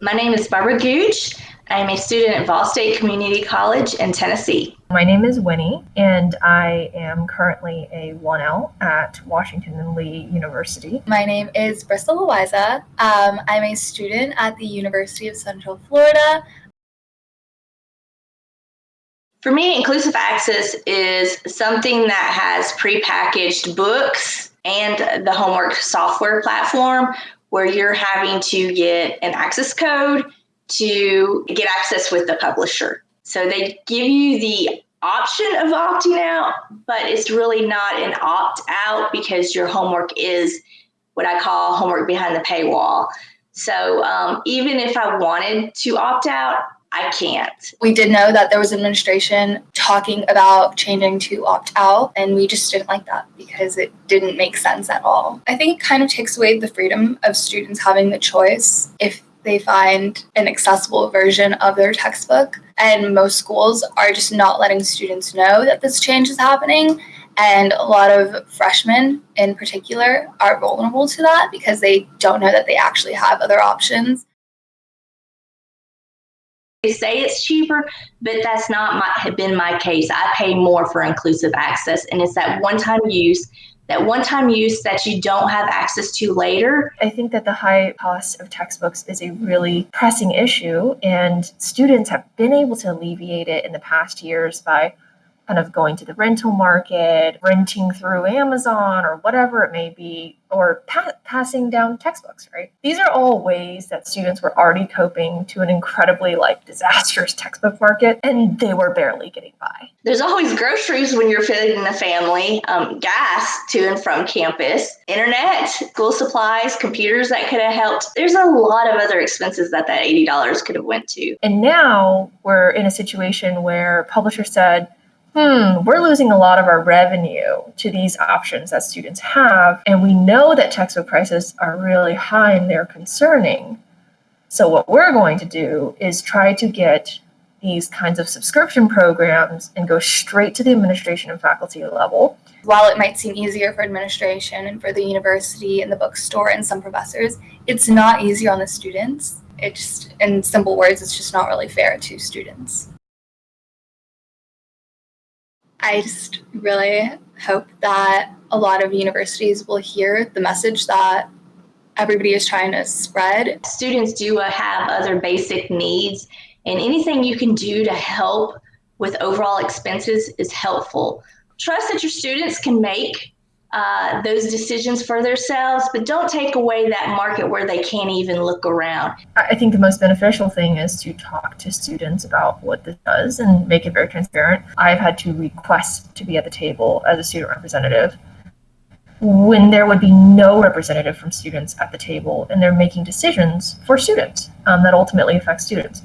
My name is Barbara Gooch. I'm a student at Vol State Community College in Tennessee. My name is Winnie, and I am currently a 1L at Washington and Lee University. My name is Bristol Loiza. Um, I'm a student at the University of Central Florida. For me, inclusive access is something that has prepackaged books and the homework software platform where you're having to get an access code to get access with the publisher. So they give you the option of opting out, but it's really not an opt out because your homework is what I call homework behind the paywall. So um, even if I wanted to opt out, I can't. We did know that there was administration talking about changing to opt out, and we just didn't like that because it didn't make sense at all. I think it kind of takes away the freedom of students having the choice if they find an accessible version of their textbook. And most schools are just not letting students know that this change is happening. And a lot of freshmen in particular are vulnerable to that because they don't know that they actually have other options. They say it's cheaper, but that's not my, been my case. I pay more for inclusive access, and it's that one time use that one time use that you don't have access to later. I think that the high cost of textbooks is a really pressing issue, and students have been able to alleviate it in the past years by kind of going to the rental market, renting through Amazon or whatever it may be, or pa- passing down textbooks, right? These are all ways that students were already coping to an incredibly like disastrous textbook market and they were barely getting by. There's always groceries when you're feeding the family, um, gas to and from campus, internet, school supplies, computers that could have helped. There's a lot of other expenses that that $80 could have went to. And now we're in a situation where publishers said, hmm, we're losing a lot of our revenue to these options that students have. And we know that textbook prices are really high and they're concerning. So, what we're going to do is try to get these kinds of subscription programs and go straight to the administration and faculty level. While it might seem easier for administration and for the university and the bookstore and some professors, it's not easier on the students. It just, in simple words, it's just not really fair to students. I just really hope that a lot of universities will hear the message that everybody is trying to spread. Students do uh, have other basic needs, and anything you can do to help with overall expenses is helpful. Trust that your students can make uh, those decisions for themselves, but don't take away that market where they can't even look around. I think the most beneficial thing is to talk to students about what this does and make it very transparent. I've had to request to be at the table as a student representative when there would be no representative from students at the table and they're making decisions for students um, that ultimately affect students.